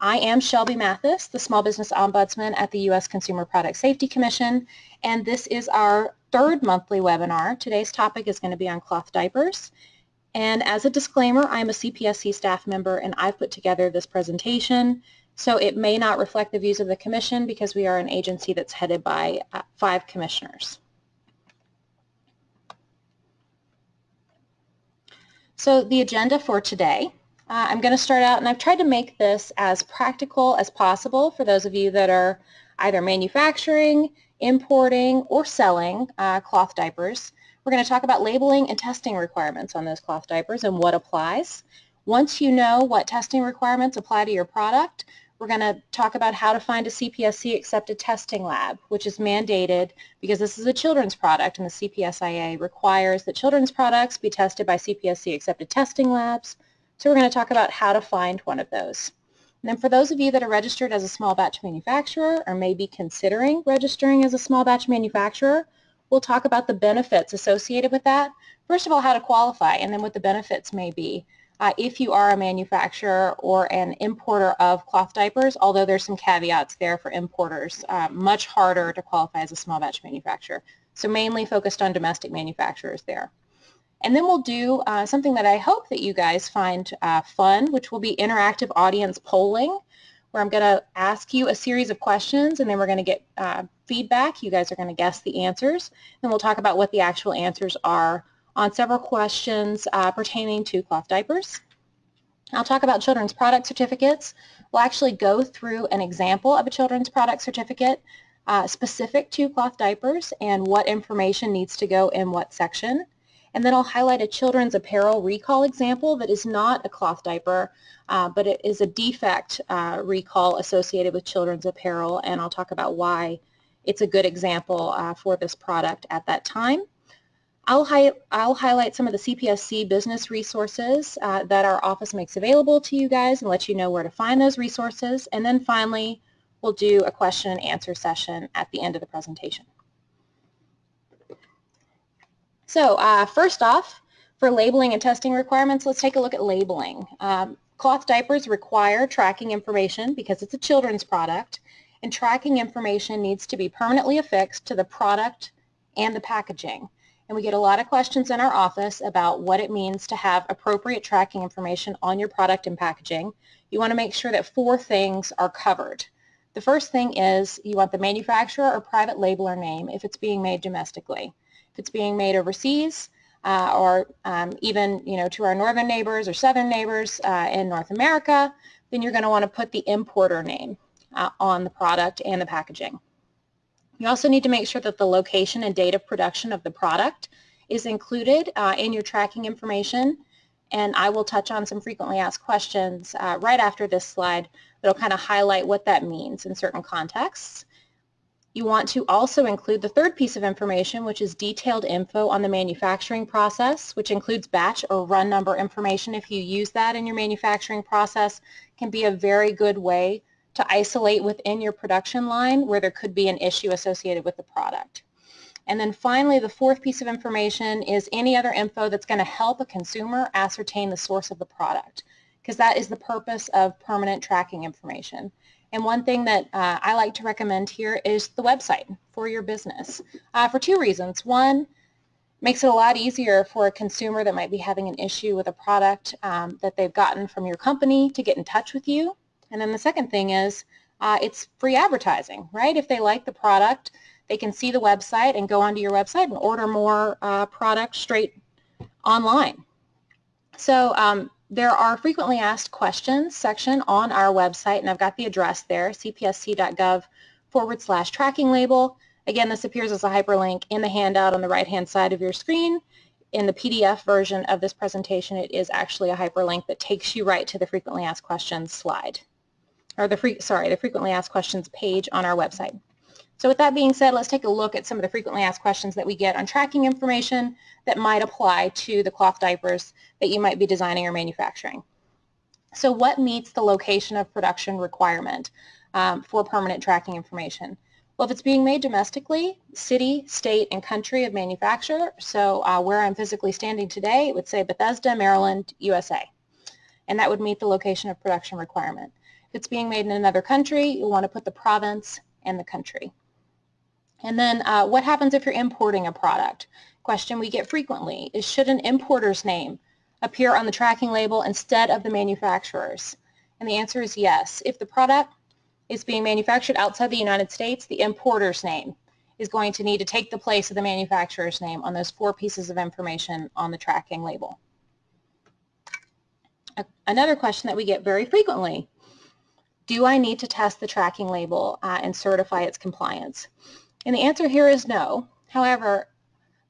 I am Shelby Mathis, the Small Business Ombudsman at the U.S. Consumer Product Safety Commission, and this is our third monthly webinar. Today's topic is going to be on cloth diapers. And as a disclaimer, I'm a CPSC staff member and I've put together this presentation, so it may not reflect the views of the Commission because we are an agency that's headed by uh, five commissioners. So the agenda for today uh, I'm going to start out, and I've tried to make this as practical as possible for those of you that are either manufacturing, importing, or selling uh, cloth diapers. We're going to talk about labeling and testing requirements on those cloth diapers and what applies. Once you know what testing requirements apply to your product, we're going to talk about how to find a CPSC accepted testing lab, which is mandated because this is a children's product and the CPSIA requires that children's products be tested by CPSC accepted testing labs. So we're going to talk about how to find one of those. And then for those of you that are registered as a small batch manufacturer or may be considering registering as a small batch manufacturer, we'll talk about the benefits associated with that. First of all, how to qualify and then what the benefits may be uh, if you are a manufacturer or an importer of cloth diapers, although there's some caveats there for importers. Uh, much harder to qualify as a small batch manufacturer. So mainly focused on domestic manufacturers there. And then we'll do uh, something that I hope that you guys find uh, fun, which will be interactive audience polling, where I'm going to ask you a series of questions, and then we're going to get uh, feedback. You guys are going to guess the answers, and we'll talk about what the actual answers are on several questions uh, pertaining to cloth diapers. I'll talk about children's product certificates. We'll actually go through an example of a children's product certificate uh, specific to cloth diapers and what information needs to go in what section. And then I'll highlight a children's apparel recall example that is not a cloth diaper, uh, but it is a defect uh, recall associated with children's apparel, and I'll talk about why it's a good example uh, for this product at that time. I'll, hi I'll, highlight some of the CPSC business resources uh, that our office makes available to you guys and let you know where to find those resources. And then finally, we'll do a question and answer session at the end of the presentation. So uh, first off, for labeling and testing requirements, let's take a look at labeling. Um, cloth diapers require tracking information because it's a children's product, and tracking information needs to be permanently affixed to the product and the packaging. And we get a lot of questions in our office about what it means to have appropriate tracking information on your product and packaging. You want to make sure that four things are covered. The first thing is you want the manufacturer or private labeler name if it's being made domestically it's being made overseas uh, or um, even you know to our northern neighbors or southern neighbors uh, in North America, then you're going to want to put the importer name uh, on the product and the packaging. You also need to make sure that the location and date of production of the product is included uh, in your tracking information and I will touch on some frequently asked questions uh, right after this slide that will kind of highlight what that means in certain contexts. You want to also include the third piece of information, which is detailed info on the manufacturing process, which includes batch or run number information. If you use that in your manufacturing process, can be a very good way to isolate within your production line where there could be an issue associated with the product. And then finally, the fourth piece of information is any other info that's going to help a consumer ascertain the source of the product, because that is the purpose of permanent tracking information. And one thing that uh, I like to recommend here is the website for your business uh, for two reasons. One, makes it a lot easier for a consumer that might be having an issue with a product um, that they've gotten from your company to get in touch with you. And then the second thing is uh, it's free advertising, right? If they like the product, they can see the website and go onto your website and order more uh, product straight online. So um, there are frequently asked questions section on our website, and I've got the address there, cpsc.gov forward slash tracking label. Again, this appears as a hyperlink in the handout on the right-hand side of your screen. In the PDF version of this presentation, it is actually a hyperlink that takes you right to the frequently asked questions slide, or the free, sorry, the frequently asked questions page on our website. So with that being said, let's take a look at some of the frequently asked questions that we get on tracking information that might apply to the cloth diapers that you might be designing or manufacturing. So what meets the location of production requirement um, for permanent tracking information? Well, if it's being made domestically, city, state, and country of manufacture, so uh, where I'm physically standing today, it would say Bethesda, Maryland, USA. And that would meet the location of production requirement. If it's being made in another country, you'll want to put the province and the country. And then uh, what happens if you're importing a product? Question we get frequently is should an importer's name appear on the tracking label instead of the manufacturer's? And the answer is yes. If the product is being manufactured outside the United States, the importer's name is going to need to take the place of the manufacturer's name on those four pieces of information on the tracking label. Another question that we get very frequently, do I need to test the tracking label uh, and certify its compliance? And the answer here is no. However,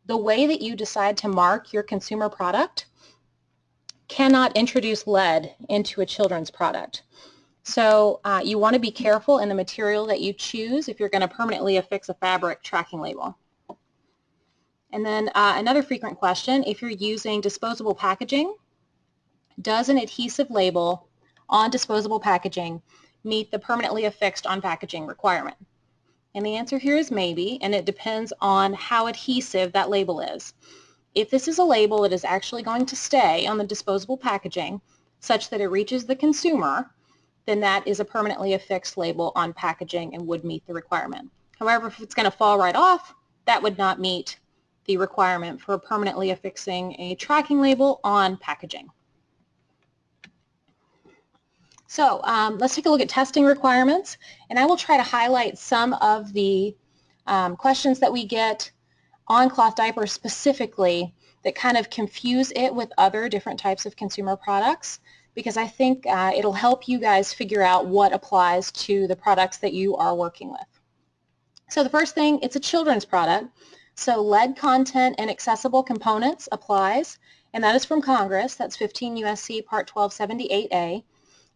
the way that you decide to mark your consumer product cannot introduce lead into a children's product. So uh, you want to be careful in the material that you choose if you're going to permanently affix a fabric tracking label. And then uh, another frequent question, if you're using disposable packaging, does an adhesive label on disposable packaging meet the permanently affixed on packaging requirement? And the answer here is maybe, and it depends on how adhesive that label is. If this is a label that is actually going to stay on the disposable packaging such that it reaches the consumer, then that is a permanently affixed label on packaging and would meet the requirement. However, if it's going to fall right off, that would not meet the requirement for permanently affixing a tracking label on packaging. So um, let's take a look at testing requirements, and I will try to highlight some of the um, questions that we get on cloth diapers specifically that kind of confuse it with other different types of consumer products because I think uh, it'll help you guys figure out what applies to the products that you are working with. So the first thing, it's a children's product. So lead content and accessible components applies, and that is from Congress. That's 15 USC Part 1278A.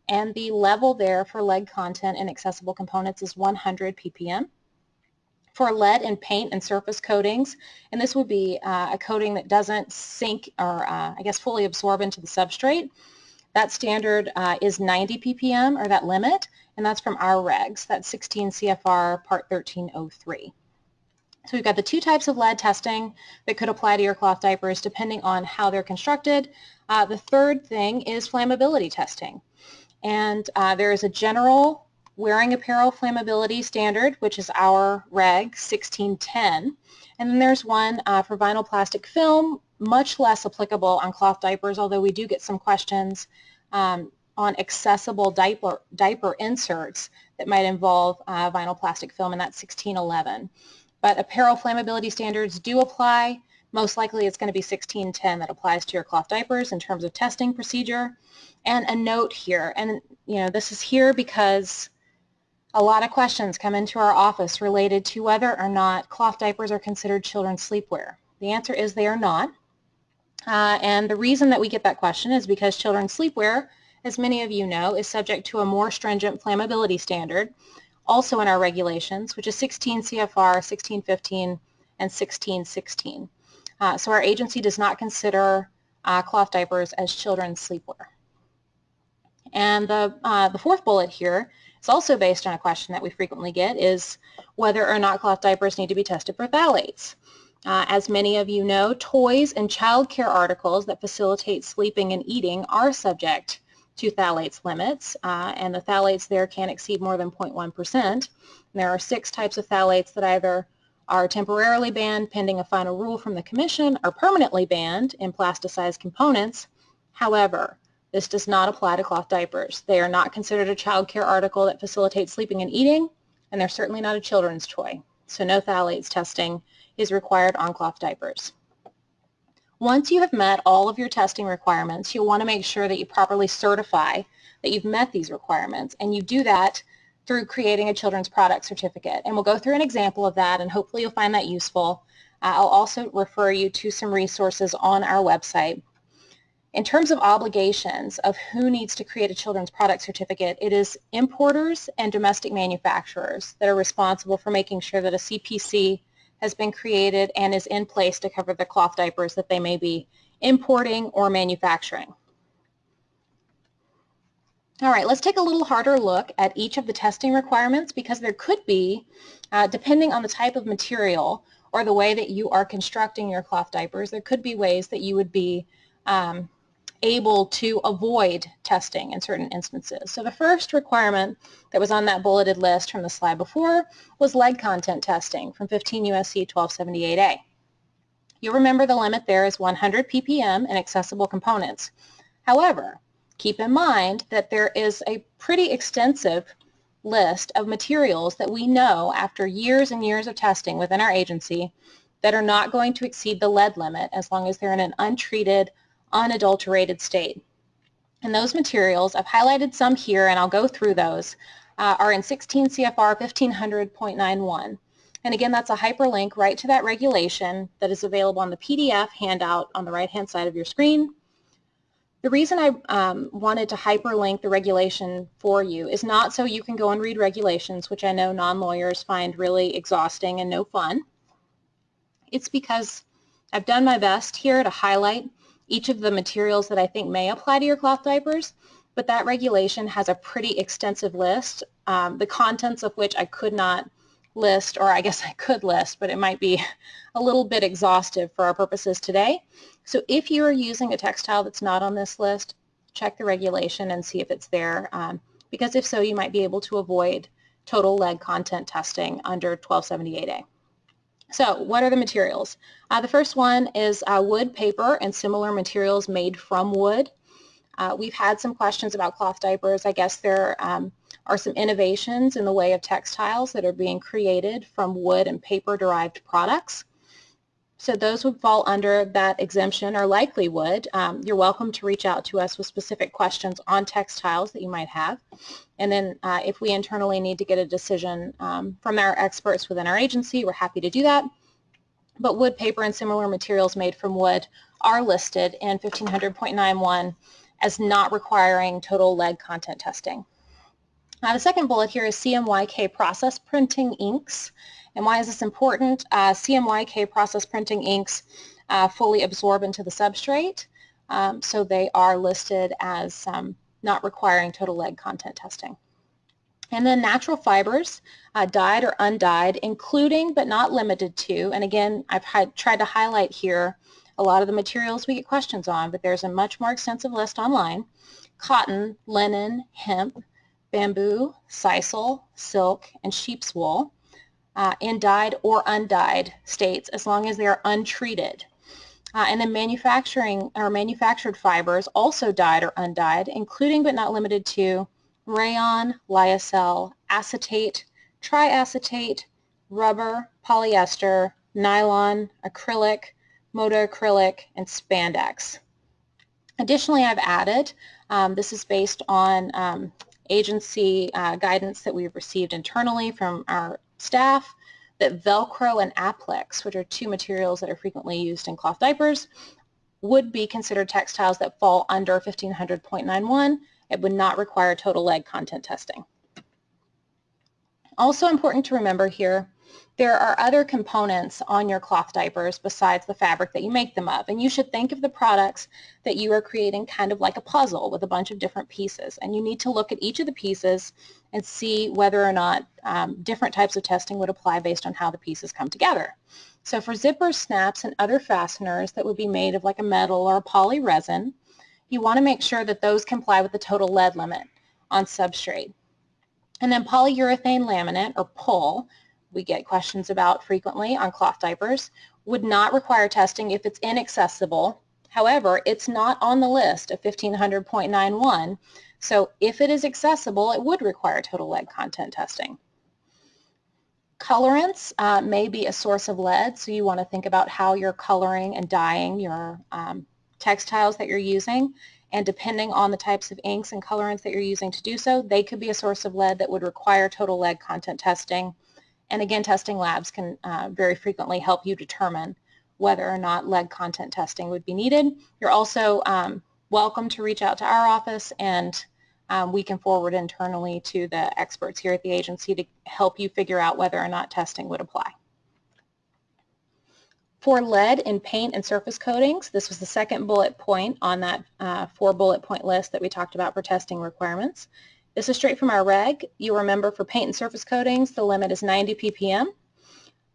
And the level there for lead content and accessible components is 100 ppm. For lead in paint and surface coatings, and this would be uh, a coating that doesn't sink or uh, I guess fully absorb into the substrate, that standard uh, is 90 ppm, or that limit, and that's from our regs. That's 16 CFR Part 1303. So we've got the two types of lead testing that could apply to your cloth diapers depending on how they're constructed. Uh, the third thing is flammability testing. And uh, there is a general wearing apparel flammability standard, which is our reg 1610. And then there's one uh, for vinyl plastic film, much less applicable on cloth diapers, although we do get some questions um, on accessible diaper, diaper inserts that might involve uh, vinyl plastic film, and that's 1611. But apparel flammability standards do apply. Most likely it's going to be 1610 that applies to your cloth diapers in terms of testing procedure. And a note here, and you know this is here because a lot of questions come into our office related to whether or not cloth diapers are considered children's sleepwear. The answer is they are not. Uh, and the reason that we get that question is because children's sleepwear, as many of you know, is subject to a more stringent flammability standard, also in our regulations, which is 16 CFR 1615 and 1616. Uh, so our agency does not consider uh, cloth diapers as children's sleepwear. And the, uh, the fourth bullet here is also based on a question that we frequently get is whether or not cloth diapers need to be tested for phthalates. Uh, as many of you know, toys and child care articles that facilitate sleeping and eating are subject to phthalates limits, uh, and the phthalates there can exceed more than 0.1%. There are six types of phthalates that either are temporarily banned pending a final rule from the Commission are permanently banned in plasticized components. However, this does not apply to cloth diapers. They are not considered a child care article that facilitates sleeping and eating, and they're certainly not a children's toy. So no phthalates testing is required on cloth diapers. Once you have met all of your testing requirements, you'll want to make sure that you properly certify that you've met these requirements, and you do that through creating a children's product certificate. And we'll go through an example of that, and hopefully you'll find that useful. Uh, I'll also refer you to some resources on our website. In terms of obligations of who needs to create a children's product certificate, it is importers and domestic manufacturers that are responsible for making sure that a CPC has been created and is in place to cover the cloth diapers that they may be importing or manufacturing. All right, let's take a little harder look at each of the testing requirements because there could be, uh, depending on the type of material or the way that you are constructing your cloth diapers, there could be ways that you would be um, able to avoid testing in certain instances. So the first requirement that was on that bulleted list from the slide before was lead content testing from 15 USC 1278A. You'll remember the limit there is 100 ppm in accessible components. However, keep in mind that there is a pretty extensive list of materials that we know after years and years of testing within our agency that are not going to exceed the lead limit as long as they're in an untreated, unadulterated state. And those materials, I've highlighted some here and I'll go through those, uh, are in 16 CFR 1500.91. And again, that's a hyperlink right to that regulation that is available on the PDF handout on the right-hand side of your screen. The reason I um, wanted to hyperlink the regulation for you is not so you can go and read regulations, which I know non-lawyers find really exhausting and no fun. It's because I've done my best here to highlight each of the materials that I think may apply to your cloth diapers, but that regulation has a pretty extensive list, um, the contents of which I could not list, or I guess I could list, but it might be a little bit exhaustive for our purposes today. So if you are using a textile that's not on this list, check the regulation and see if it's there, um, because if so, you might be able to avoid total lead content testing under 1278A. So what are the materials? Uh, the first one is uh, wood, paper, and similar materials made from wood. Uh, we've had some questions about cloth diapers. I guess there um, are some innovations in the way of textiles that are being created from wood and paper-derived products. So those would fall under that exemption or likely would. Um, you're welcome to reach out to us with specific questions on textiles that you might have. And then uh, if we internally need to get a decision um, from our experts within our agency, we're happy to do that. But wood, paper, and similar materials made from wood are listed in 1500.91 as not requiring total lead content testing. Now the second bullet here is CMYK process printing inks. And why is this important? Uh, CMYK process printing inks uh, fully absorb into the substrate, um, so they are listed as um, not requiring total lead content testing. And then natural fibers, uh, dyed or undyed, including but not limited to, and again, I've tried to highlight here a lot of the materials we get questions on, but there's a much more extensive list online. Cotton, linen, hemp, bamboo, sisal, silk, and sheep's wool uh, in dyed or undyed states as long as they are untreated. Uh, and then manufacturing or manufactured fibers, also dyed or undyed, including but not limited to rayon, lyocell, acetate, triacetate, rubber, polyester, nylon, acrylic, modacrylic, and spandex. Additionally, I've added, um, this is based on um, agency uh, guidance that we've received internally from our staff that Velcro and Aplix, which are two materials that are frequently used in cloth diapers, would be considered textiles that fall under 1500.91. It would not require total lead content testing. Also important to remember here there are other components on your cloth diapers besides the fabric that you make them of. And you should think of the products that you are creating kind of like a puzzle with a bunch of different pieces. And you need to look at each of the pieces and see whether or not um, different types of testing would apply based on how the pieces come together. So for zippers, snaps, and other fasteners that would be made of like a metal or a poly resin, you want to make sure that those comply with the total lead limit on substrate. And then polyurethane laminate, or PUL, we get questions about frequently on cloth diapers, would not require testing if it's inaccessible. However, it's not on the list of 1500.91, so if it is accessible, it would require total lead content testing. Colorants uh, may be a source of lead, so you want to think about how you're coloring and dyeing your um, textiles that you're using. And depending on the types of inks and colorants that you're using to do so, they could be a source of lead that would require total lead content testing. And again, testing labs can uh, very frequently help you determine whether or not lead content testing would be needed. You're also um, welcome to reach out to our office and um, we can forward internally to the experts here at the agency to help you figure out whether or not testing would apply. For lead in paint and surface coatings, this was the second bullet point on that uh, four bullet point list that we talked about for testing requirements. This is straight from our reg. You remember for paint and surface coatings, the limit is 90 ppm.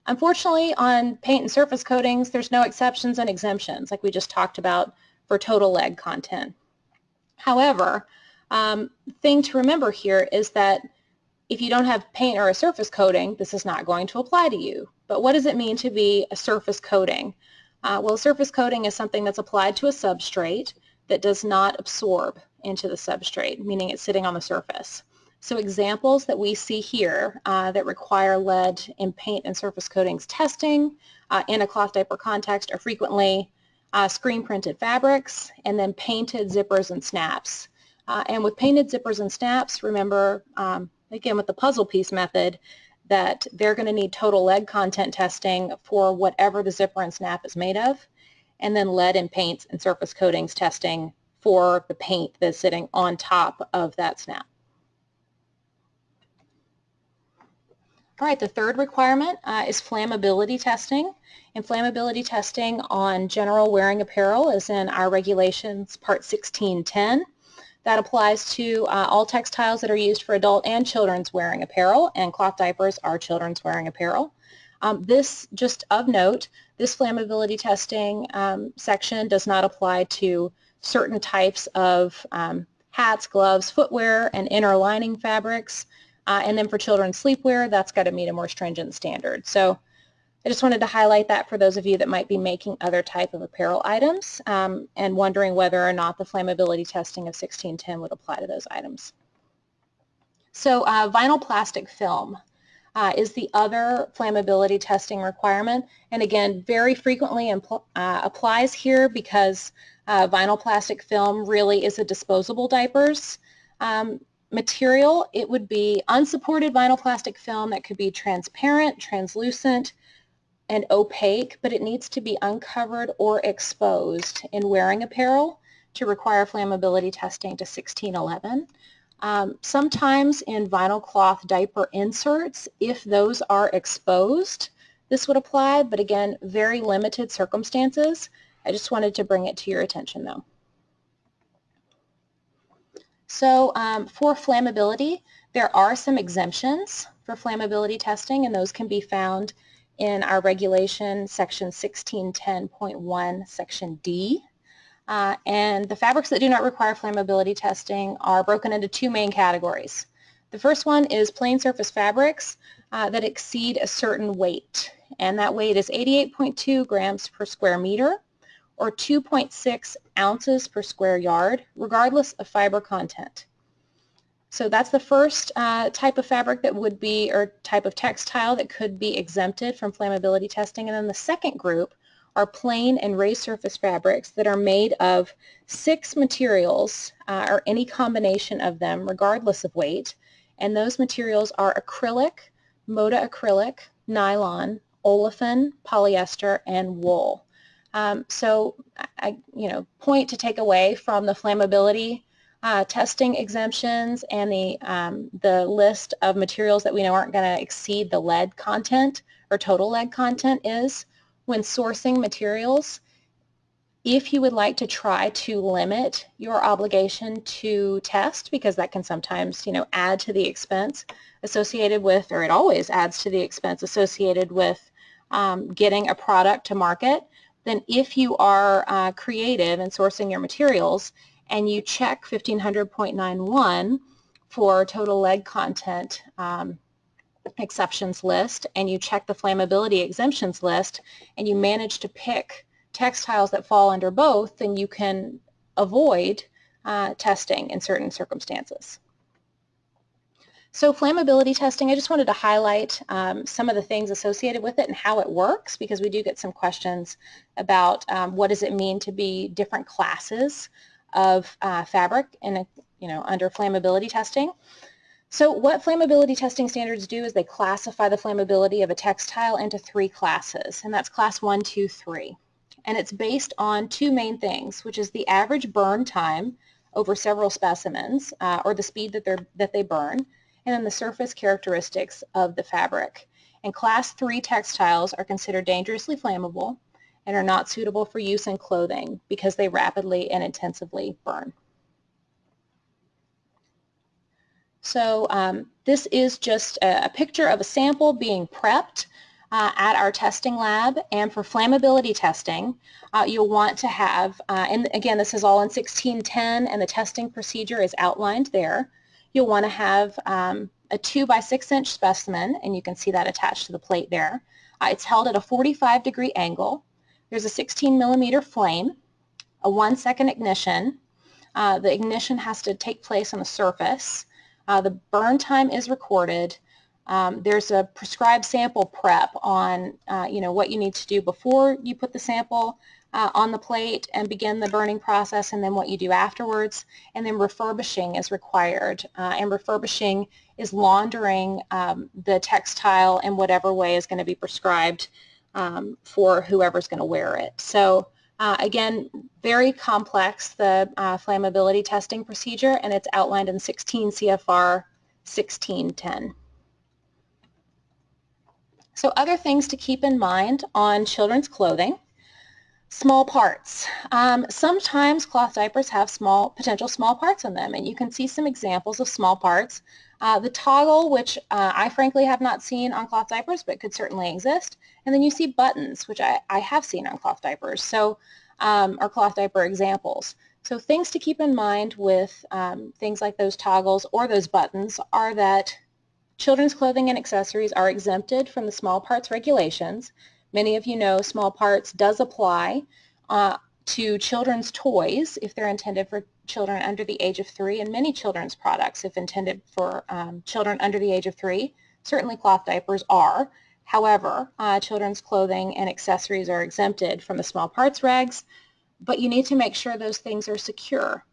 Unfortunately, on paint and surface coatings, there's no exceptions and exemptions like we just talked about for total lead content. However, um, thing to remember here is that if you don't have paint or a surface coating, this is not going to apply to you. But what does it mean to be a surface coating? Uh, well, surface coating is something that's applied to a substrate that does not absorb into the substrate, meaning it's sitting on the surface. So examples that we see here uh, that require lead in paint and surface coatings testing uh, in a cloth diaper context are frequently uh, screen printed fabrics and then painted zippers and snaps. Uh, and with painted zippers and snaps, remember, um, again with the puzzle piece method, that they're going to need total lead content testing for whatever the zipper and snap is made of, and then lead in paints and surface coatings testing for the paint that's sitting on top of that snap. All right, the third requirement uh, is flammability testing. And flammability testing on general wearing apparel is in our regulations part 1610. That applies to uh, all textiles that are used for adult and children's wearing apparel, and cloth diapers are children's wearing apparel. Um, this, just of note, this flammability testing um, section does not apply to certain types of um, hats, gloves, footwear, and inner lining fabrics. Uh, and then for children's sleepwear, that's got to meet a more stringent standard. So I just wanted to highlight that for those of you that might be making other type of apparel items um, and wondering whether or not the flammability testing of 1610 would apply to those items. So uh, vinyl plastic film uh, is the other flammability testing requirement. And again, very frequently uh, applies here because uh, vinyl plastic film really is a disposable diapers um, material, it would be unsupported vinyl plastic film that could be transparent, translucent, and opaque, but it needs to be uncovered or exposed in wearing apparel to require flammability testing to 1611. Um, sometimes in vinyl cloth diaper inserts, if those are exposed, this would apply, but again, very limited circumstances. I just wanted to bring it to your attention though. So um, for flammability, there are some exemptions for flammability testing, and those can be found in our regulation section 1610.1 section D. Uh, and the fabrics that do not require flammability testing are broken into two main categories. The first one is plain surface fabrics uh, that exceed a certain weight, and that weight is 88.2 grams per square meter or 2.6 ounces per square yard, regardless of fiber content. So that's the first uh, type of fabric that would be, or type of textile that could be exempted from flammability testing. And then the second group are plain and raised surface fabrics that are made of six materials uh, or any combination of them regardless of weight. And those materials are acrylic, modacrylic, nylon, olefin, polyester, and wool. Um, so I, you know, point to take away from the flammability uh, testing exemptions and the, um, the list of materials that we know aren't going to exceed the lead content or total lead content is when sourcing materials, if you would like to try to limit your obligation to test, because that can sometimes, you know, add to the expense associated with, or it always adds to the expense associated with um, getting a product to market, then if you are uh, creative in sourcing your materials and you check 1500.91 for total lead content um, exceptions list and you check the flammability exemptions list and you manage to pick textiles that fall under both, then you can avoid uh, testing in certain circumstances. So flammability testing, I just wanted to highlight um, some of the things associated with it and how it works because we do get some questions about um, what does it mean to be different classes of uh, fabric and you know, under flammability testing. So what flammability testing standards do is they classify the flammability of a textile into three classes, and that's class one, two, three. And it's based on two main things, which is the average burn time over several specimens, uh, or the speed that, they're, that they burn, and then the surface characteristics of the fabric. And class 3 textiles are considered dangerously flammable and are not suitable for use in clothing because they rapidly and intensively burn. So um, this is just a, a, picture of a sample being prepped uh, at our testing lab and for flammability testing, uh, you'll want to have, uh, and again this is all in 1610 and the testing procedure is outlined there, you'll want to have um, a 2 by 6 inch specimen and you can see that attached to the plate there. Uh, it's held at a 45 degree angle. There's a 16 millimeter flame, a one second ignition. Uh, the ignition has to take place on the surface. Uh, the burn time is recorded um, there's a prescribed sample prep on uh, you know what you need to do before you put the sample uh, on the plate and begin the burning process and then what you do afterwards and then refurbishing is required uh, and refurbishing is laundering um, the textile in whatever way is going to be prescribed um, for whoever's going to wear it. So uh, again, very complex, the uh, flammability testing procedure, and it's outlined in 16 CFR 1610. So other things to keep in mind on children's clothing. Small parts. Um, sometimes cloth diapers have small, potential small parts in them, and you can see some examples of small parts. Uh, the toggle, which uh, I frankly have not seen on cloth diapers, but could certainly exist. And then you see buttons, which I, I have seen on cloth diapers, so um, or cloth diaper examples. So things to keep in mind with um, things like those toggles or those buttons are that Children's clothing and accessories are exempted from the small parts regulations. Many of you know small parts does apply uh, to children's toys if they're intended for children under the age of three and many children's products if intended for um, children under the age of three. Certainly cloth diapers are. However, uh, children's clothing and accessories are exempted from the small parts regs, but you need to make sure those things are secure.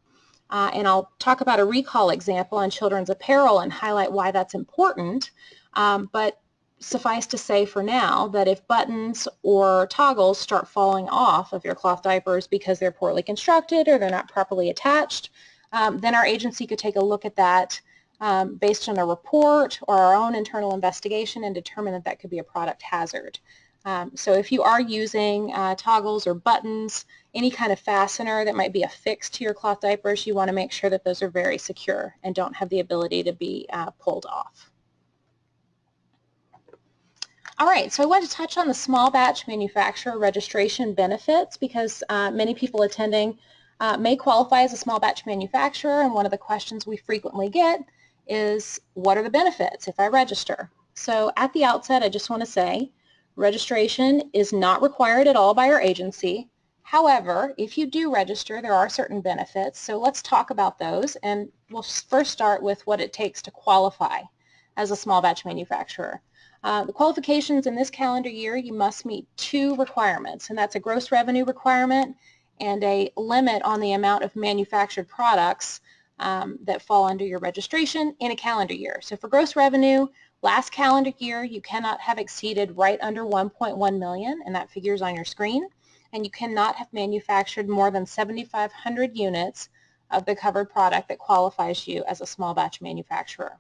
Uh, and I'll talk about a recall example on children's apparel and highlight why that's important. Um, but suffice to say for now that if buttons or toggles start falling off of your cloth diapers because they're poorly constructed or they're not properly attached, um, then our agency could take a look at that um, based on a report or our own internal investigation and determine that that could be a product hazard. Um, so if you are using uh, toggles or buttons, any kind of fastener that might be affixed to your cloth diapers, you want to make sure that those are very secure and don't have the ability to be uh, pulled off. All right, so I want to touch on the small batch manufacturer registration benefits because uh, many people attending uh, may qualify as a small batch manufacturer and one of the questions we frequently get is what are the benefits if I register? So at the outset I just want to say Registration is not required at all by our agency. However, if you do register, there are certain benefits. So let's talk about those. And we'll first start with what it takes to qualify as a small batch manufacturer. Uh, the qualifications in this calendar year, you must meet two requirements, and that's a gross revenue requirement and a limit on the amount of manufactured products um, that fall under your registration in a calendar year. So for gross revenue, Last calendar year, you cannot have exceeded right under 1.1 million, and that figure is on your screen, and you cannot have manufactured more than 7,500 units of the covered product that qualifies you as a small batch manufacturer.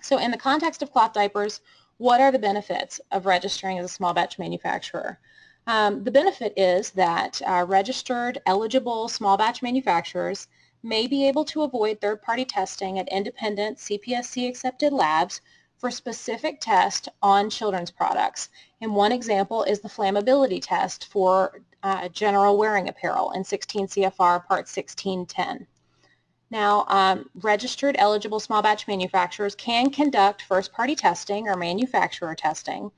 So in the context of cloth diapers, what are the benefits of registering as a small batch manufacturer? Um, the benefit is that uh, registered eligible small batch manufacturers may be able to avoid third-party testing at independent CPSC accepted labs for specific tests on children's products. And one example is the flammability test for uh, general wearing apparel in 16 CFR Part 1610. Now, um, registered eligible small batch manufacturers can conduct first-party testing or manufacturer testing.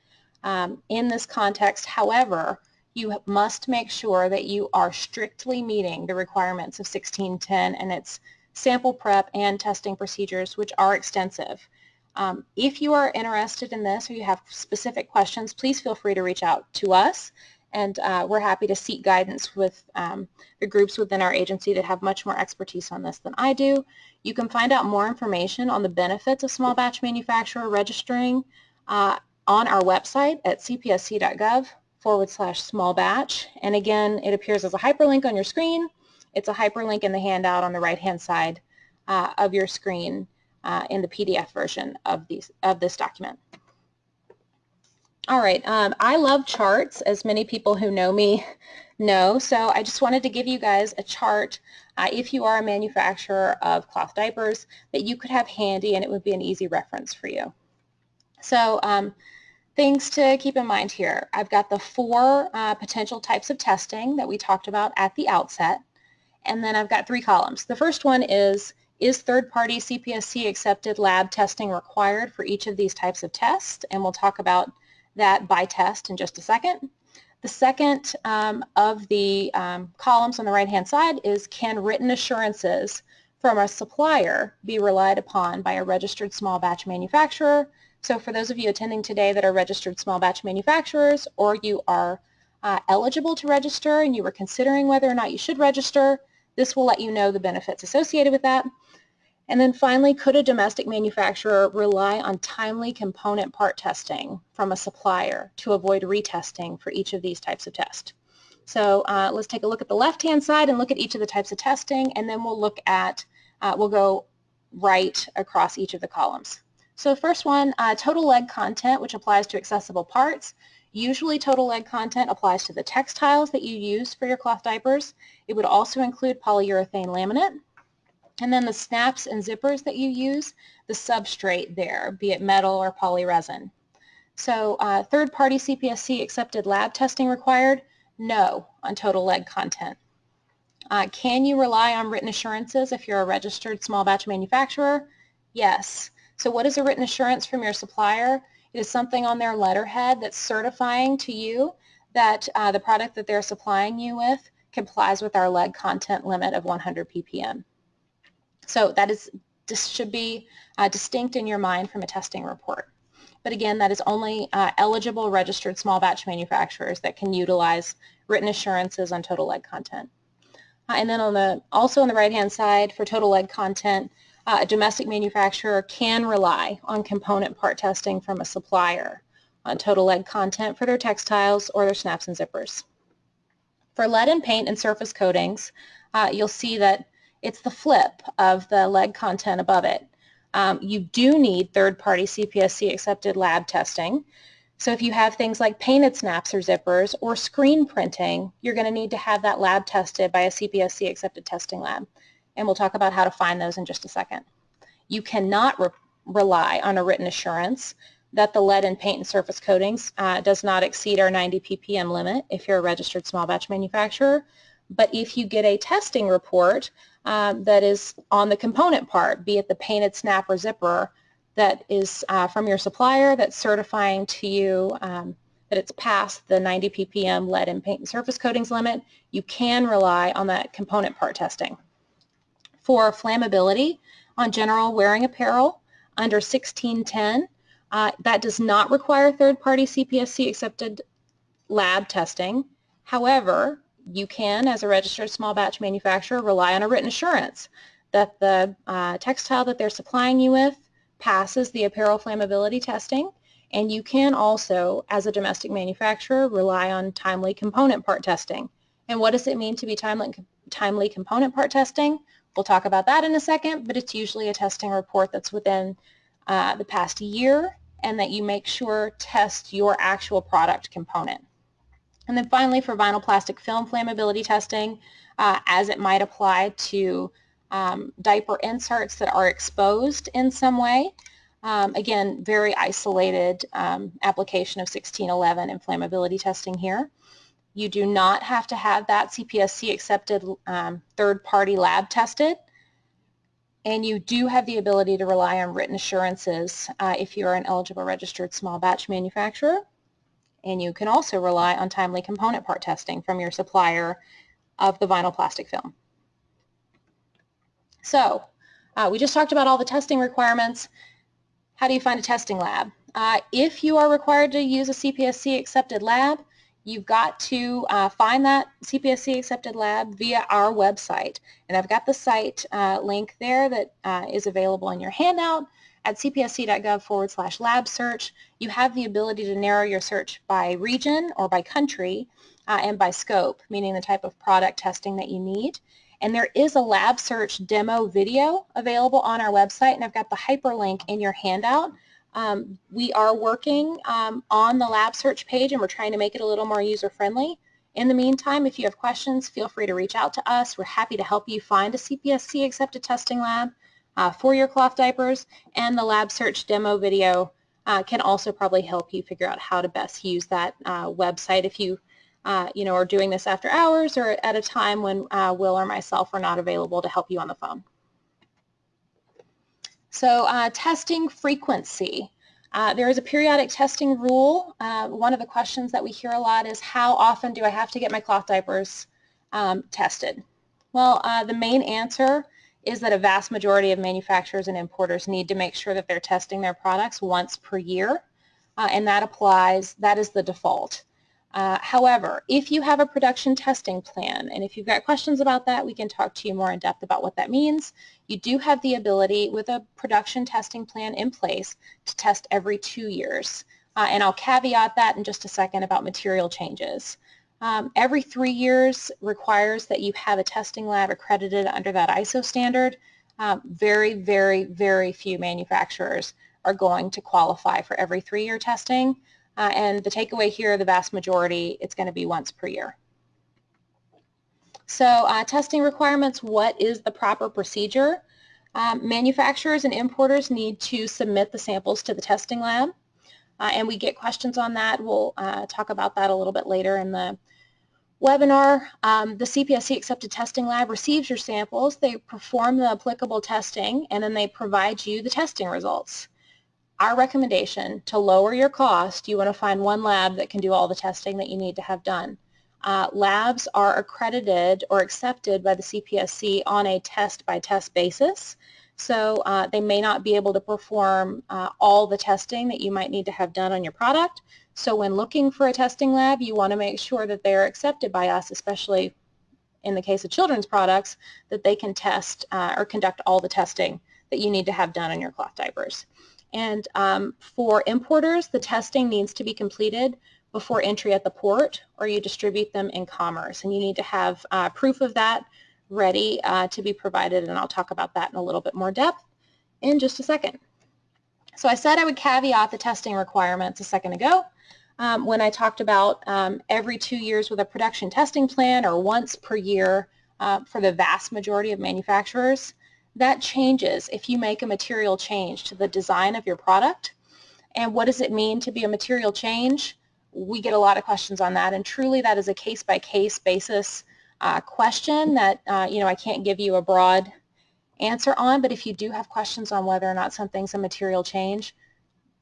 Um, in this context, however, you must make sure that you are strictly meeting the requirements of 1610 and its sample prep and testing procedures, which are extensive. Um, if you are interested in this or you have specific questions, please feel free to reach out to us and uh, we're happy to seek guidance with um, the groups within our agency that have much more expertise on this than I do. You can find out more information on the benefits of small batch manufacturer registering uh, on our website at cpsc.gov forward slash small batch. And again, it appears as a hyperlink on your screen. It's a hyperlink in the handout on the right-hand side uh, of your screen uh, in the PDF version of, these, of this document. All right, um, I love charts, as many people who know me know, so I just wanted to give you guys a chart uh, if you are a manufacturer of cloth diapers that you could have handy and it would be an easy reference for you. So um, things to keep in mind here. I've got the four uh, potential types of testing that we talked about at the outset, and then I've got three columns. The first one is, is third-party CPSC accepted lab testing required for each of these types of tests? And we'll talk about that by test in just a second. The second um, of the um, columns on the right-hand side is can written assurances from a supplier be relied upon by a registered small batch manufacturer so for those of you attending today that are registered small batch manufacturers or you are uh, eligible to register and you were considering whether or not you should register, this will let you know the benefits associated with that. And then finally, could a domestic manufacturer rely on timely component part testing from a supplier to avoid retesting for each of these types of tests? So uh, let's take a look at the left-hand side and look at each of the types of testing, and then we'll look at, uh, we'll go right across each of the columns. So first one, uh, total lead content, which applies to accessible parts. Usually total lead content applies to the textiles that you use for your cloth diapers. It would also include polyurethane laminate. And then the snaps and zippers that you use, the substrate there, be it metal or polyresin. So uh, third-party CPSC accepted lab testing required? No on total lead content. Uh, can you rely on written assurances if you're a registered small batch manufacturer? Yes. So what is a written assurance from your supplier? It is something on their letterhead that's certifying to you that uh, the product that they're supplying you with complies with our lead content limit of 100 ppm. So that is this should be uh, distinct in your mind from a testing report. But again, that is only uh, eligible registered small batch manufacturers that can utilize written assurances on total lead content. Uh, and then on the also on the right hand side for total lead content, uh, a domestic manufacturer can rely on component part testing from a supplier on total lead content for their textiles or their snaps and zippers. For lead and paint and surface coatings, uh, you'll see that it's the flip of the lead content above it. Um, you do need third-party CPSC accepted lab testing. So if you have things like painted snaps or zippers or screen printing, you're going to need to have that lab tested by a CPSC accepted testing lab and we'll talk about how to find those in just a second. You cannot re rely on a written assurance that the lead in paint and surface coatings uh, does not exceed our 90 ppm limit if you're a registered small batch manufacturer. But if you get a testing report um, that is on the component part, be it the painted snap or zipper, that is uh, from your supplier that's certifying to you um, that it's past the 90 ppm lead in paint and surface coatings limit, you can rely on that component part testing for flammability on general wearing apparel under 1610. Uh, that does not require third-party CPSC accepted lab testing. However, you can, as a registered small batch manufacturer, rely on a written assurance that the uh, textile that they're supplying you with passes the apparel flammability testing. And you can also, as a domestic manufacturer, rely on timely component part testing. And what does it mean to be timely, timely component part testing? We'll talk about that in a second, but it's usually a testing report that's within uh, the past year and that you make sure test your actual product component. And then finally for vinyl plastic film flammability testing, uh, as it might apply to um, diaper inserts that are exposed in some way. Um, again, very isolated um, application of 1611 and flammability testing here. You do not have to have that CPSC accepted um, third-party lab tested. And you do have the ability to rely on written assurances uh, if you are an eligible registered small batch manufacturer. And you can also rely on timely component part testing from your supplier of the vinyl plastic film. So uh, we just talked about all the testing requirements. How do you find a testing lab? Uh, if you are required to use a CPSC accepted lab, you've got to uh, find that CPSC accepted lab via our website. And I've got the site uh, link there that uh, is available in your handout at cpsc.gov forward slash lab search. You have the ability to narrow your search by region or by country uh, and by scope, meaning the type of product testing that you need. And there is a lab search demo video available on our website, and I've got the hyperlink in your handout um, we are working um, on the lab search page and we're trying to make it a little more user-friendly. In the meantime, if you have questions, feel free to reach out to us. We're happy to help you find a CPSC accepted testing lab uh, for your cloth diapers and the lab search demo video uh, can also probably help you figure out how to best use that uh, website if you uh, you know, are doing this after hours or at a time when uh, Will or myself are not available to help you on the phone. So testing frequency. Uh, there is a periodic testing rule. Uh, one of the questions that we hear a lot is how often do I have to get my cloth diapers um, tested? Well, uh, the main answer is that a vast majority of manufacturers and importers need to make sure that they're testing their products once per year, and that applies, that is the default. Uh, however, if you have a production testing plan, and if you've got questions about that, we can talk to you more in depth about what that means. You do have the ability with a production testing plan in place to test every two years. Uh, and I'll caveat that in just a second about material changes. Um, every three years requires that you have a testing lab accredited under that ISO standard. Um, very, very, very few manufacturers are going to qualify for every three-year testing. Uh, and the takeaway here, the vast majority, it's going to be once per year. So uh, testing requirements, what is the proper procedure? Um, manufacturers and importers need to submit the samples to the testing lab. Uh, and we get questions on that. We'll uh, talk about that a little bit later in the webinar. Um, the CPSC accepted testing lab receives your samples, they perform the applicable testing, and then they provide you the testing results our recommendation to lower your cost, you want to find one lab that can do all the testing that you need to have done. Uh, labs are accredited or accepted by the CPSC on a test-by-test -test basis. So uh, they may not be able to perform uh, all the testing that you might need to have done on your product. So when looking for a testing lab, you want to make sure that they're accepted by us, especially in the case of children's products, that they can test uh, or conduct all the testing that you need to have done on your cloth diapers. And um, for importers, the testing needs to be completed before entry at the port or you distribute them in commerce. And you need to have uh, proof of that ready uh, to be provided, and I'll talk about that in a little bit more depth in just a second. So I said I would caveat the testing requirements a second ago um, when I talked about um, every two years with a production testing plan or once per year uh, for the vast majority of manufacturers. That changes if you make a material change to the design of your product. And what does it mean to be a material change? We get a lot of questions on that, and truly that is a case-by-case -case basis uh, question that uh, you know I can't give you a broad answer on, but if you do have questions on whether or not something's a material change,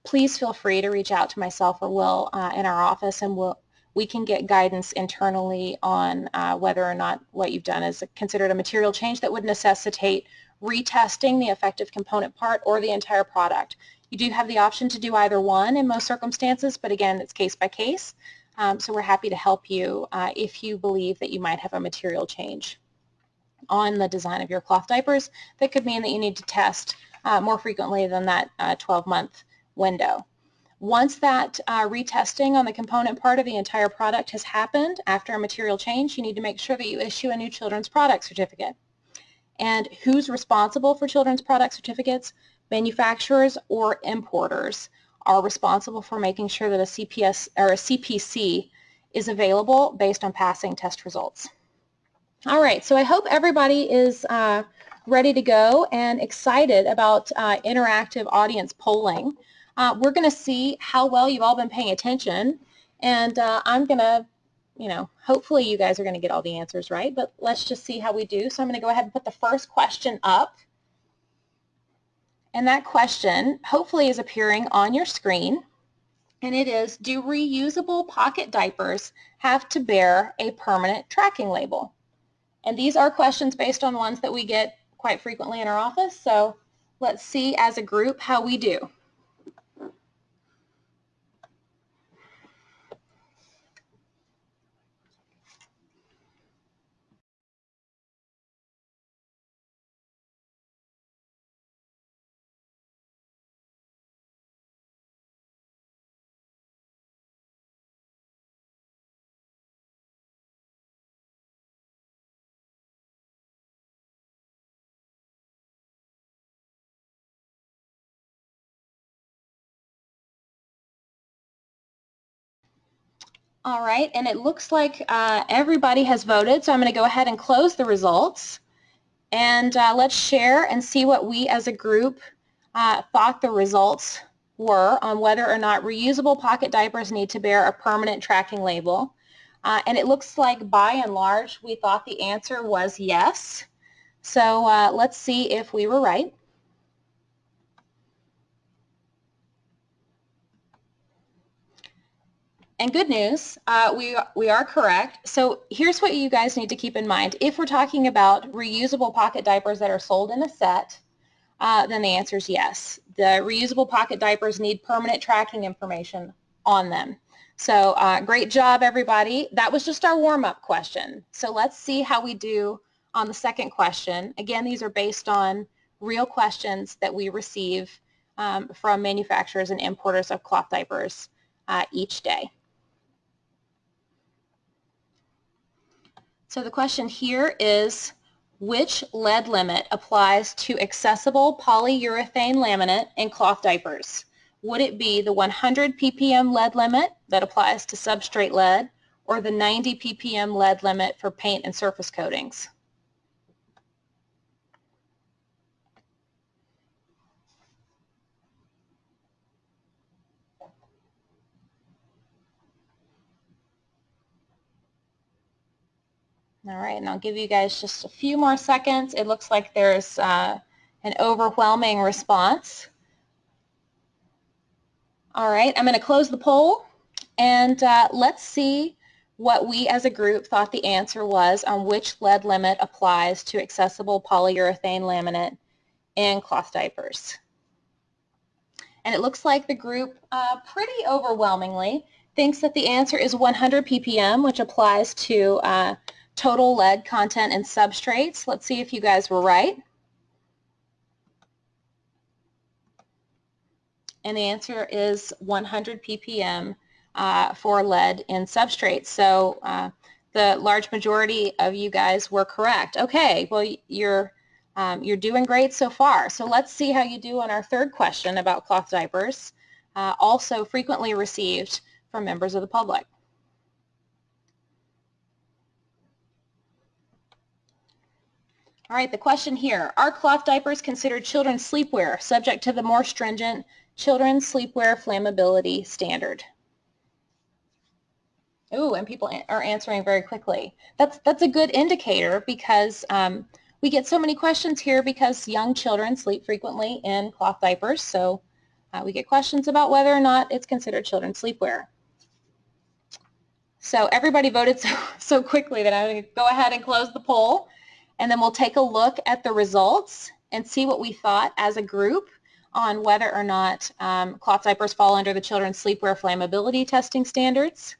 please feel free to reach out to myself or Will uh, in our office, and we'll we can get guidance internally on uh, whether or not what you've done is considered a material change that would necessitate retesting the effective component part or the entire product. You do have the option to do either one in most circumstances, but again, it's case by case. Um, so we're happy to help you uh, if you believe that you might have a material change on the design of your cloth diapers. That could mean that you need to test uh, more frequently than that 12-month uh, window. Once that uh, retesting on the component part of the entire product has happened after a material change, you need to make sure that you issue a new children's product certificate. And who's responsible for children's product certificates? Manufacturers or importers are responsible for making sure that a CPS or a CPC is available based on passing test results. All right, so I hope everybody is uh, ready to go and excited about uh, interactive audience polling. Uh, we're going to see how well you've all been paying attention, and uh, I'm going to you know, hopefully you guys are going to get all the answers right, but let's just see how we do. So I'm going to go ahead and put the first question up. And that question hopefully is appearing on your screen. And it is, do reusable pocket diapers have to bear a permanent tracking label? And these are questions based on ones that we get quite frequently in our office. So let's see as a group how we do. All right, and it looks like uh, everybody has voted, so I'm going to go ahead and close the results. And uh, let's share and see what we as a group uh, thought the results were on whether or not reusable pocket diapers need to bear a permanent tracking label. Uh, and it looks like by and large we thought the answer was yes. So uh, let's see if we were right. And good news, uh, we, we are correct. So here's what you guys need to keep in mind. If we're talking about reusable pocket diapers that are sold in a set, uh, then the answer is yes. The reusable pocket diapers need permanent tracking information on them. So uh, great job, everybody. That was just our warm-up question. So let's see how we do on the second question. Again, these are based on real questions that we receive um, from manufacturers and importers of cloth diapers uh, each day. So the question here is, which lead limit applies to accessible polyurethane laminate in cloth diapers? Would it be the 100 ppm lead limit that applies to substrate lead or the 90 ppm lead limit for paint and surface coatings? All right, and I'll give you guys just a few more seconds. It looks like there's uh, an overwhelming response. All right, I'm going to close the poll, and uh, let's see what we as a group thought the answer was on which lead limit applies to accessible polyurethane laminate in cloth diapers. And it looks like the group uh, pretty overwhelmingly thinks that the answer is 100 ppm, which applies to uh, total lead content and substrates. Let's see if you guys were right. And the answer is 100 ppm uh, for lead in substrates. So uh, the large majority of you guys were correct. Okay, well you're um, you're doing great so far. So let's see how you do on our third question about cloth diapers, uh, also frequently received from members of the public. All right, the question here, are cloth diapers considered children's sleepwear subject to the more stringent children's sleepwear flammability standard? Ooh, and people are answering very quickly. That's, that's a good indicator because um, we get so many questions here because young children sleep frequently in cloth diapers, so uh, we get questions about whether or not it's considered children's sleepwear. So everybody voted so, so quickly that I'm going to go ahead and close the poll and then we'll take a look at the results and see what we thought as a group on whether or not um, cloth diapers fall under the children's sleepwear flammability testing standards.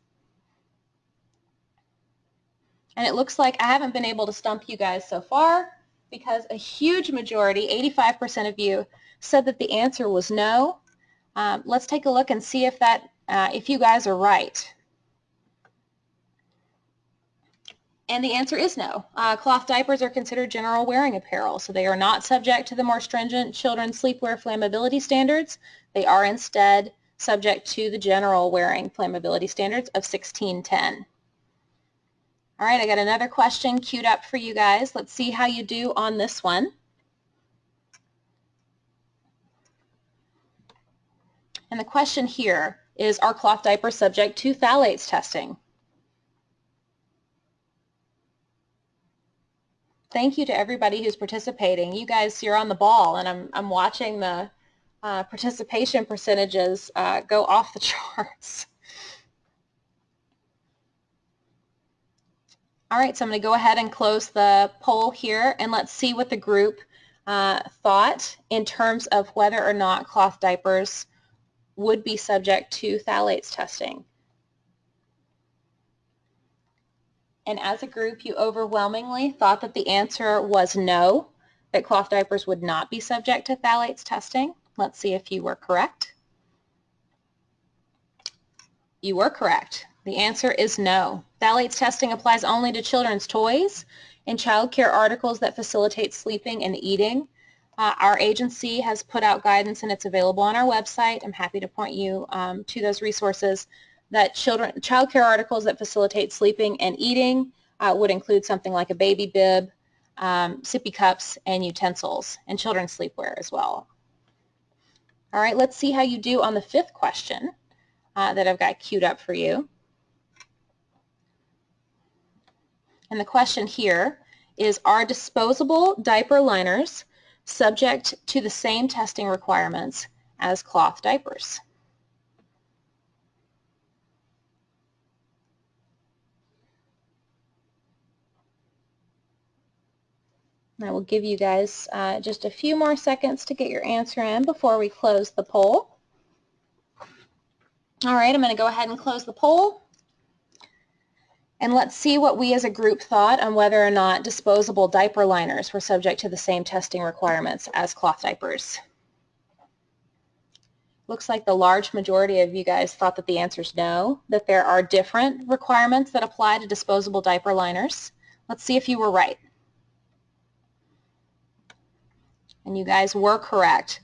And it looks like I haven't been able to stump you guys so far because a huge majority, 85% of you, said that the answer was no. Um, let's take a look and see if that, uh, if you guys are right. And the answer is no. Uh, cloth diapers are considered general wearing apparel, so they are not subject to the more stringent children's sleepwear flammability standards. They are instead subject to the general wearing flammability standards of 1610. All right, I got another question queued up for you guys. Let's see how you do on this one. And the question here is, are cloth diapers subject to phthalates testing? Thank you to everybody who's participating. You guys, you're on the ball, and I'm, I'm watching the uh, participation percentages uh, go off the charts. All right, so I'm going to go ahead and close the poll here, and let's see what the group uh, thought in terms of whether or not cloth diapers would be subject to phthalates testing. And as a group you overwhelmingly thought that the answer was no, that cloth diapers would not be subject to phthalates testing. Let's see if you were correct. You were correct. The answer is no. Phthalates testing applies only to children's toys and child care articles that facilitate sleeping and eating. Uh, our agency has put out guidance and it's available on our website. I'm happy to point you um, to those resources that children, child care articles that facilitate sleeping and eating uh, would include something like a baby bib, um, sippy cups, and utensils, and children's sleepwear as well. All right, let's see how you do on the fifth question uh, that I've got queued up for you. And the question here is, are disposable diaper liners subject to the same testing requirements as cloth diapers? I will give you guys uh, just a few more seconds to get your answer in before we close the poll. All right, I'm going to go ahead and close the poll. And let's see what we as a group thought on whether or not disposable diaper liners were subject to the same testing requirements as cloth diapers. Looks like the large majority of you guys thought that the answer is no, that there are different requirements that apply to disposable diaper liners. Let's see if you were right. And you guys were correct.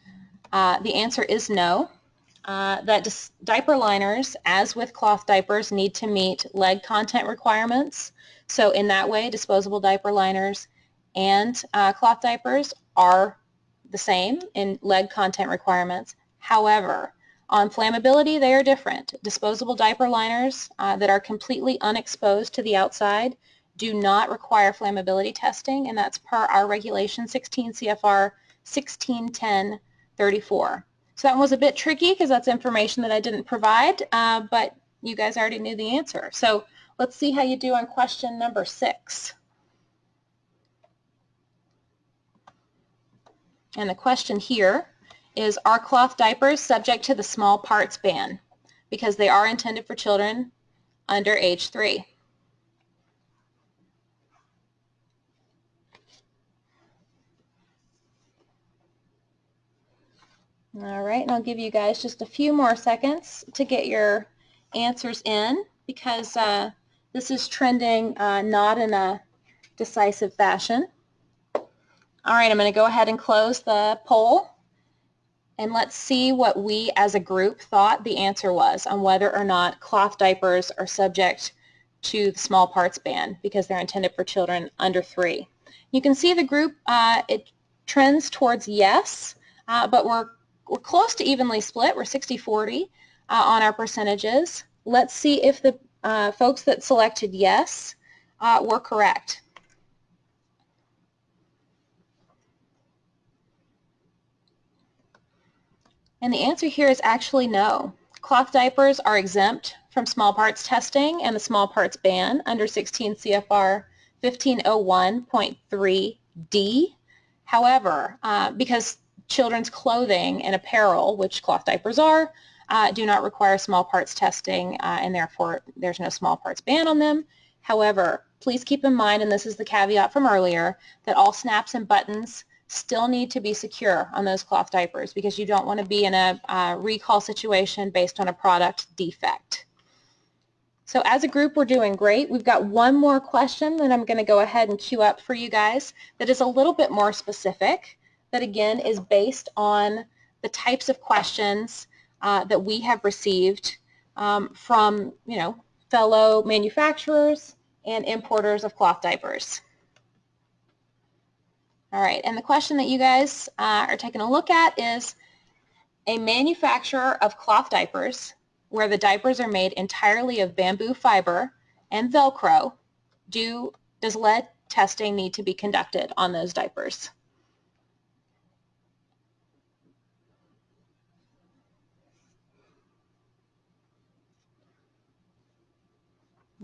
Uh, the answer is no. Uh, that diaper liners, as with cloth diapers, need to meet lead content requirements. So in that way, disposable diaper liners and uh, cloth diapers are the same in lead content requirements. However, on flammability, they are different. Disposable diaper liners uh, that are completely unexposed to the outside do not require flammability testing, and that's per our regulation 16 CFR 161034. So that one was a bit tricky because that's information that I didn't provide, uh, but you guys already knew the answer. So let's see how you do on question number six. And the question here is, are cloth diapers subject to the small parts ban? Because they are intended for children under age three. All right, and I'll give you guys just a few more seconds to get your answers in because uh, this is trending uh, not in a decisive fashion. All right, I'm going to go ahead and close the poll and let's see what we as a group thought the answer was on whether or not cloth diapers are subject to the small parts ban because they're intended for children under three. You can see the group, uh, it trends towards yes, uh, but we're we're close to evenly split. We're 60-40 uh, on our percentages. Let's see if the uh, folks that selected yes uh, were correct. And the answer here is actually no. Cloth diapers are exempt from small parts testing and the small parts ban under 16 CFR 1501.3D. However, uh, because children's clothing and apparel, which cloth diapers are, uh, do not require small parts testing uh, and therefore there's no small parts ban on them. However, please keep in mind, and this is the caveat from earlier, that all snaps and buttons still need to be secure on those cloth diapers because you don't want to be in a uh, recall situation based on a product defect. So as a group, we're doing great. We've got one more question that I'm going to go ahead and queue up for you guys that is a little bit more specific that again is based on the types of questions uh, that we have received um, from, you know, fellow manufacturers and importers of cloth diapers. All right, and the question that you guys uh, are taking a look at is a manufacturer of cloth diapers where the diapers are made entirely of bamboo fiber and Velcro, do, does lead testing need to be conducted on those diapers?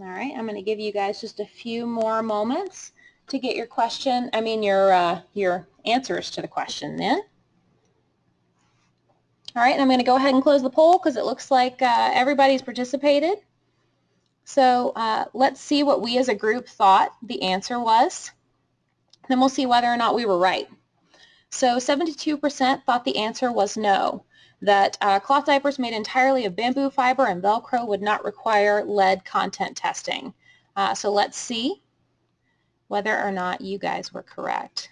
All right, I'm going to give you guys just a few more moments to get your question, I mean your, uh, your answers to the question then. All right, I'm going to go ahead and close the poll because it looks like uh, everybody's participated. So uh, let's see what we as a group thought the answer was. Then we'll see whether or not we were right. So 72% thought the answer was no that uh, cloth diapers made entirely of bamboo fiber and Velcro would not require lead content testing. Uh, so let's see whether or not you guys were correct.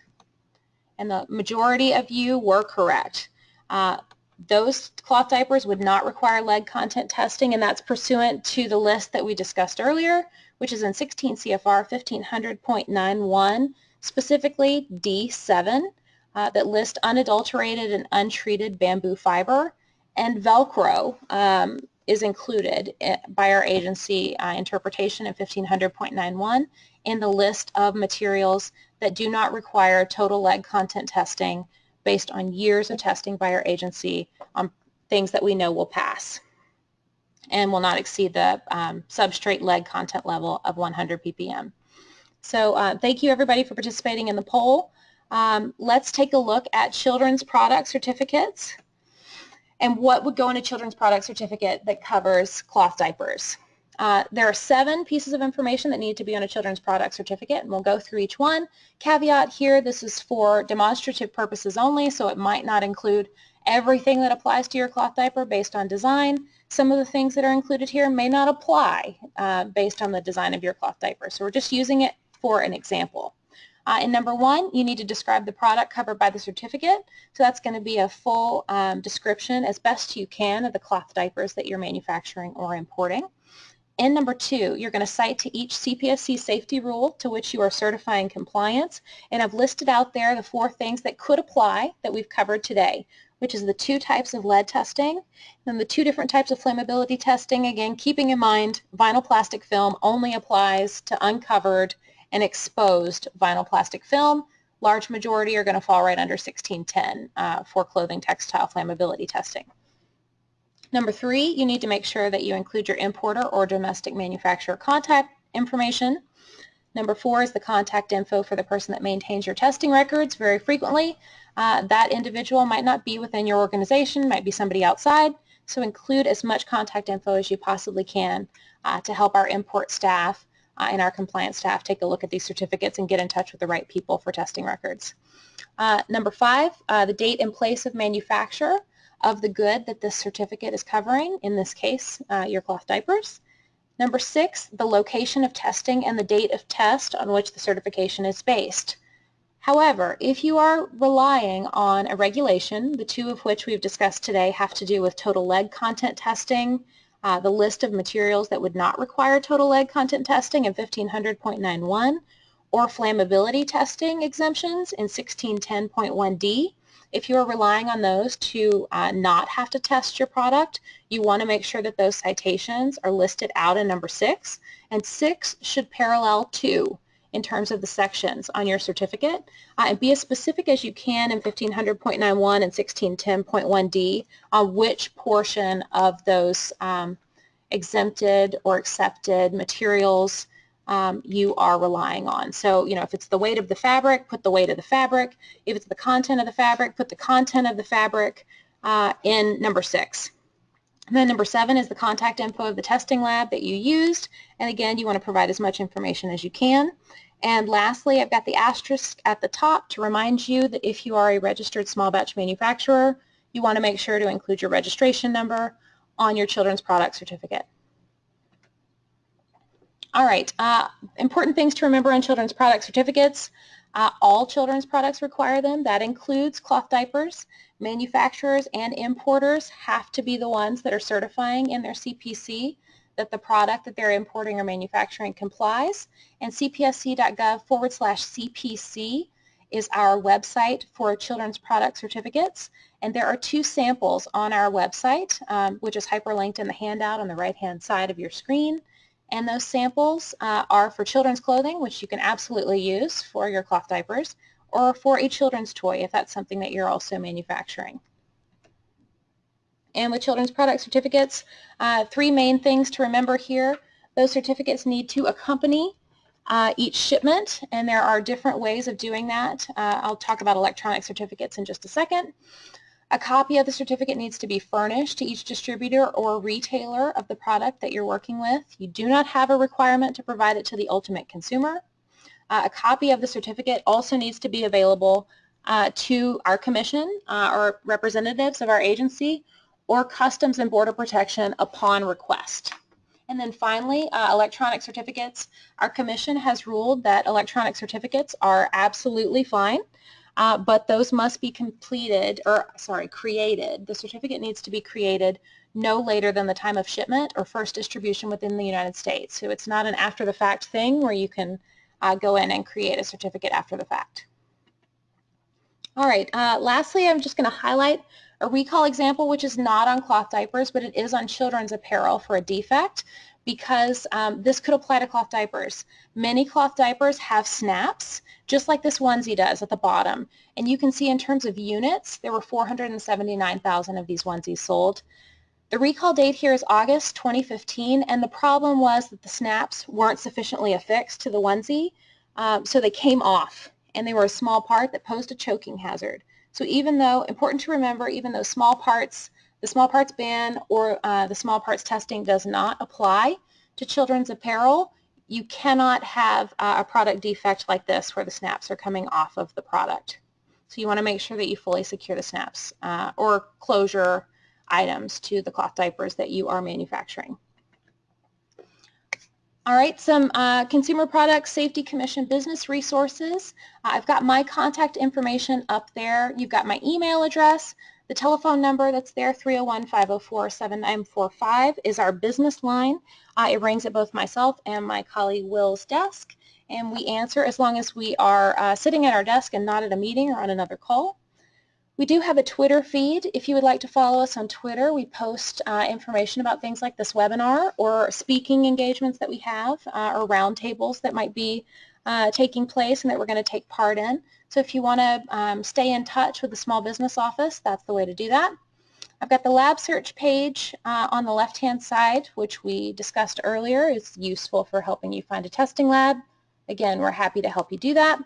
And the majority of you were correct. Uh, those cloth diapers would not require lead content testing, and that's pursuant to the list that we discussed earlier, which is in 16 CFR 1500.91, specifically D7. Uh, that list unadulterated and untreated bamboo fiber, and Velcro um, is included eh, by our agency uh, interpretation in 1500.91 in the list of materials that do not require total lead content testing based on years of testing by our agency on things that we know will pass and will not exceed the um, substrate lead content level of 100 ppm. So uh, thank you everybody for participating in the poll. Um, let's take a look at children's product certificates and what would go in a children's product certificate that covers cloth diapers. Uh, there are seven pieces of information that need to be on a children's product certificate, and we'll go through each one. Caveat here, this is for demonstrative purposes only, so it might not include everything that applies to your cloth diaper based on design. Some of the things that are included here may not apply uh, based on the design of your cloth diaper, so we're just using it for an example. Uh, and number one, you need to describe the product covered by the certificate. So that's going to be a full um, description as best you can of the cloth diapers that you're manufacturing or importing. And number two, you're going to cite to each CPSC safety rule to which you are certifying compliance. And I've listed out there the four things that could apply that we've covered today, which is the two types of lead testing and the two different types of flammability testing. Again, keeping in mind vinyl plastic film only applies to uncovered and exposed vinyl plastic film. Large majority are going to fall right under 1610 uh, for clothing textile flammability testing. Number three, you need to make sure that you include your importer or domestic manufacturer contact information. Number four is the contact info for the person that maintains your testing records very frequently. Uh, that individual might not be within your organization, might be somebody outside, so include as much contact info as you possibly can uh, to help our import staff uh, and our compliance staff take a look at these certificates and get in touch with the right people for testing records. Uh, number five, uh, the date and place of manufacture of the good that this certificate is covering, in this case, uh, your cloth diapers. Number six, the location of testing and the date of test on which the certification is based. However, if you are relying on a regulation, the two of which we've discussed today have to do with total lead content testing, uh, the list of materials that would not require total lead content testing in 1500.91, or flammability testing exemptions in 1610.1d, if you're relying on those to uh, not have to test your product, you want to make sure that those citations are listed out in number six, and six should parallel two in terms of the sections on your certificate. Uh, and be as specific as you can in 1500.91 and 1610.1d on which portion of those um, exempted or accepted materials um, you are relying on. So, you know, if it's the weight of the fabric, put the weight of the fabric. If it's the content of the fabric, put the content of the fabric uh, in number six. And then number seven is the contact info of the testing lab that you used. And again, you want to provide as much information as you can. And lastly, I've got the asterisk at the top to remind you that if you are a registered small batch manufacturer, you want to make sure to include your registration number on your children's product certificate. All right, uh, important things to remember on children's product certificates. Uh, all children's products require them. That includes cloth diapers. Manufacturers and importers have to be the ones that are certifying in their CPC that the product that they're importing or manufacturing complies. And cpsc.gov forward slash CPC is our website for children's product certificates. And there are two samples on our website, um, which is hyperlinked in the handout on the right-hand side of your screen. And those samples uh, are for children's clothing, which you can absolutely use for your cloth diapers, or for a children's toy if that's something that you're also manufacturing. And with children's product certificates, uh, three main things to remember here. Those certificates need to accompany uh, each shipment, and there are different ways of doing that. Uh, I'll talk about electronic certificates in just a second. A copy of the certificate needs to be furnished to each distributor or retailer of the product that you're working with. You do not have a requirement to provide it to the ultimate consumer. Uh, a copy of the certificate also needs to be available uh, to our commission uh, or representatives of our agency or Customs and Border Protection upon request. And then finally, uh, electronic certificates. Our commission has ruled that electronic certificates are absolutely fine uh, but those must be completed, or sorry, created. The certificate needs to be created no later than the time of shipment or first distribution within the United States. So it's not an after-the-fact thing where you can uh, go in and create a certificate after the fact. All right, uh, lastly, I'm just going to highlight a recall example, which is not on cloth diapers, but it is on children's apparel for a defect because um, this could apply to cloth diapers. Many cloth diapers have snaps, just like this onesie does at the bottom. And you can see in terms of units, there were 479,000 of these onesies sold. The recall date here is August 2015, and the problem was that the snaps weren't sufficiently affixed to the onesie, um, so they came off and they were a small part that posed a choking hazard. So even though, important to remember, even though small parts, the small parts ban or uh, the small parts testing does not apply to children's apparel, you cannot have uh, a product defect like this where the snaps are coming off of the product. So you want to make sure that you fully secure the snaps uh, or closure items to the cloth diapers that you are manufacturing. All right, some uh, Consumer Products Safety Commission business resources. Uh, I've got my contact information up there. You've got my email address. The telephone number that's there, 301-504-7945, is our business line. Uh, it rings at both myself and my colleague Will's desk, and we answer as long as we are uh, sitting at our desk and not at a meeting or on another call. We do have a Twitter feed. If you would like to follow us on Twitter, we post uh, information about things like this webinar or speaking engagements that we have uh, or roundtables that might be uh, taking place and that we're going to take part in. So if you want to um, stay in touch with the Small Business Office, that's the way to do that. I've got the lab search page uh, on the left-hand side, which we discussed earlier. It's useful for helping you find a testing lab. Again, we're happy to help you do that.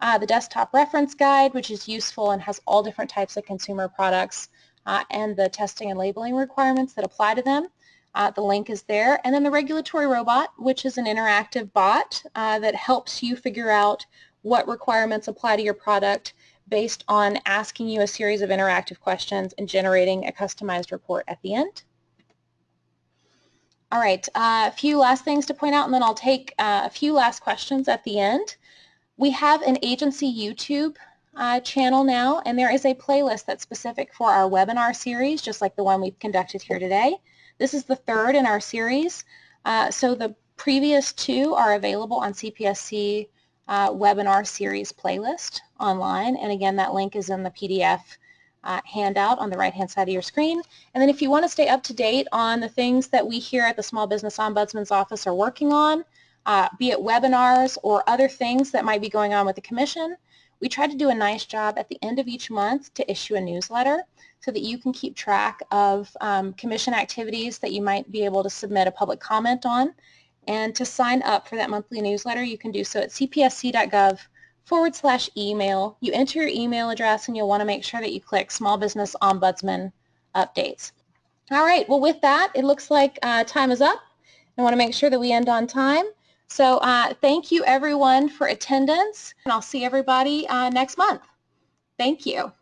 Uh, the desktop reference guide, which is useful and has all different types of consumer products uh, and the testing and labeling requirements that apply to them. Uh, the link is there. And then the regulatory robot, which is an interactive bot uh, that helps you figure out what requirements apply to your product based on asking you a series of interactive questions and generating a customized report at the end. All right, uh, a few last things to point out, and then I'll take uh, a few last questions at the end. We have an agency YouTube uh, channel now, and there is a playlist that's specific for our webinar series, just like the one we've conducted here today. This is the third in our series, uh, so the previous two are available on CPSC uh, webinar series playlist online, and again, that link is in the PDF uh, handout on the right-hand side of your screen. And then if you want to stay up to date on the things that we here at the Small Business Ombudsman's Office are working on, uh, be it webinars or other things that might be going on with the Commission, we try to do a nice job at the end of each month to issue a newsletter so that you can keep track of um, Commission activities that you might be able to submit a public comment on. And to sign up for that monthly newsletter, you can do so at cpsc.gov forward slash email. You enter your email address and you'll want to make sure that you click Small Business Ombudsman Updates. All right, well with that, it looks like uh, time is up. I want to make sure that we end on time. So uh, thank you everyone for attendance and I'll see everybody uh, next month. Thank you.